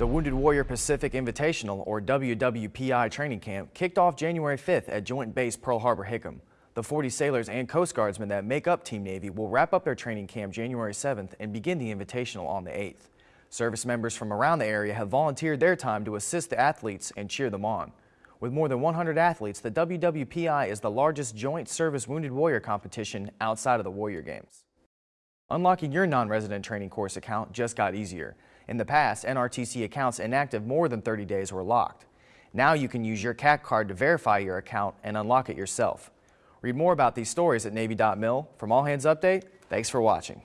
The Wounded Warrior Pacific Invitational, or WWPI training camp, kicked off January 5th at Joint Base Pearl Harbor Hickam. The 40 sailors and Coast Guardsmen that make up Team Navy will wrap up their training camp January 7th and begin the Invitational on the 8th. Service members from around the area have volunteered their time to assist the athletes and cheer them on. With more than 100 athletes, the WWPI is the largest joint service Wounded Warrior competition outside of the Warrior Games. Unlocking your non-resident training course account just got easier. In the past, NRTC accounts inactive more than 30 days were locked. Now you can use your CAC card to verify your account and unlock it yourself. Read more about these stories at Navy.mil. From All Hands Update, thanks for watching.